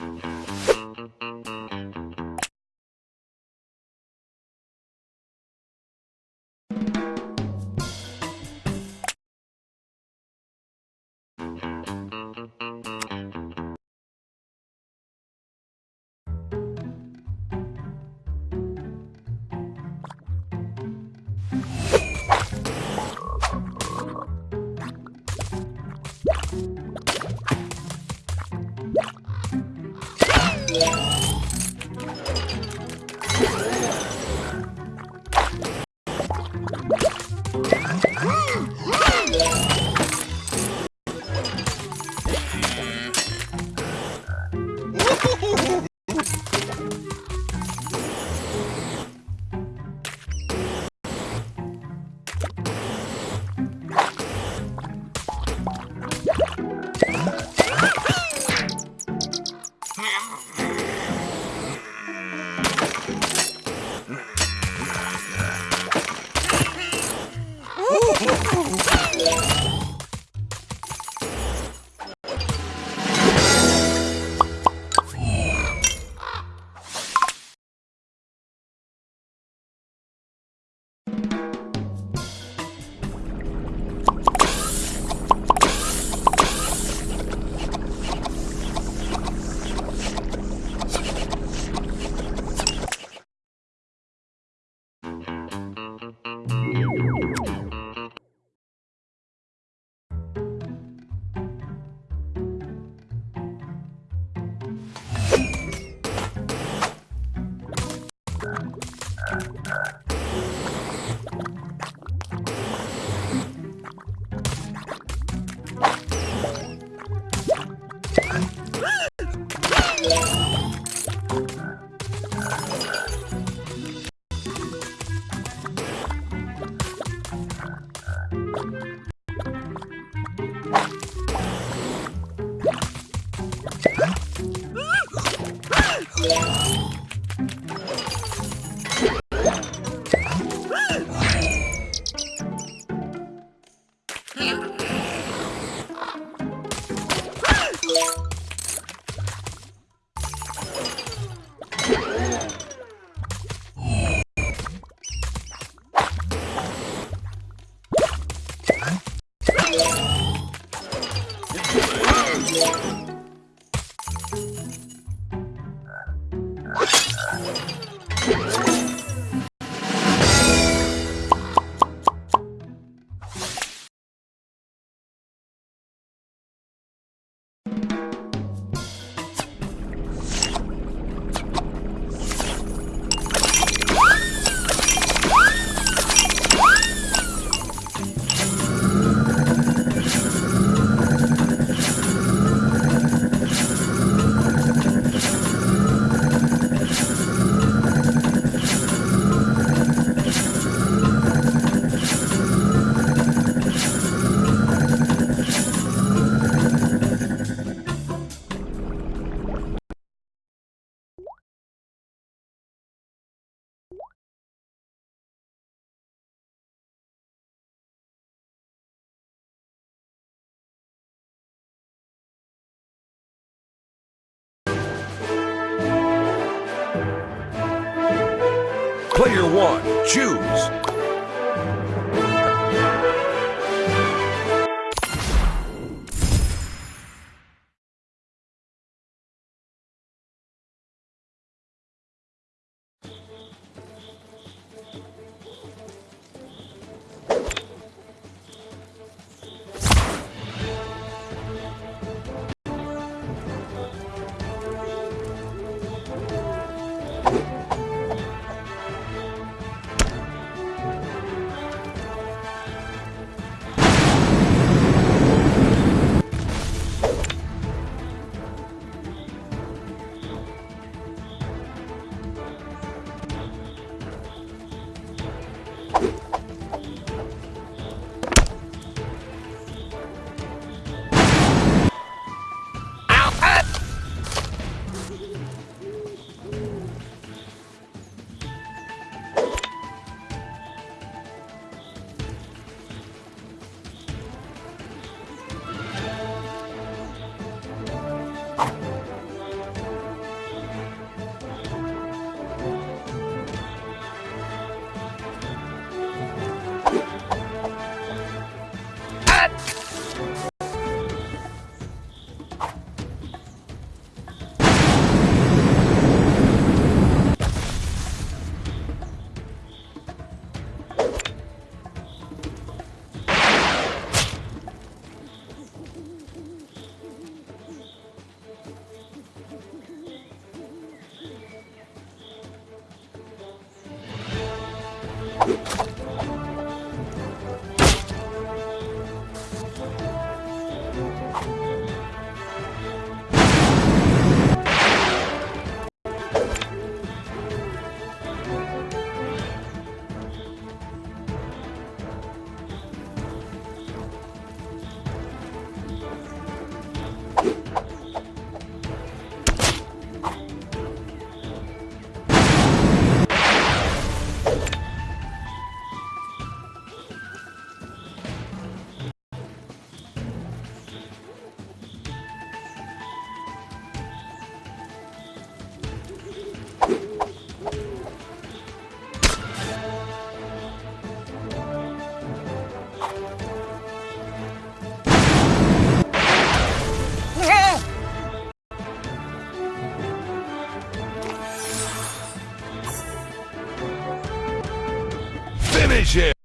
Mm-hmm. Player one, choose. Nation.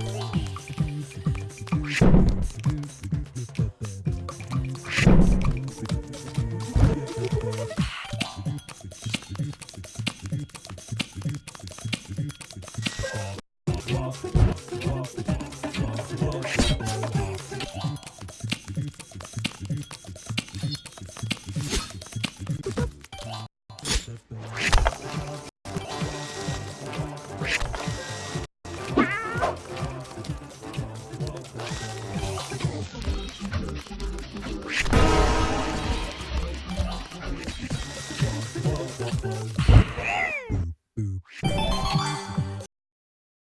Wow.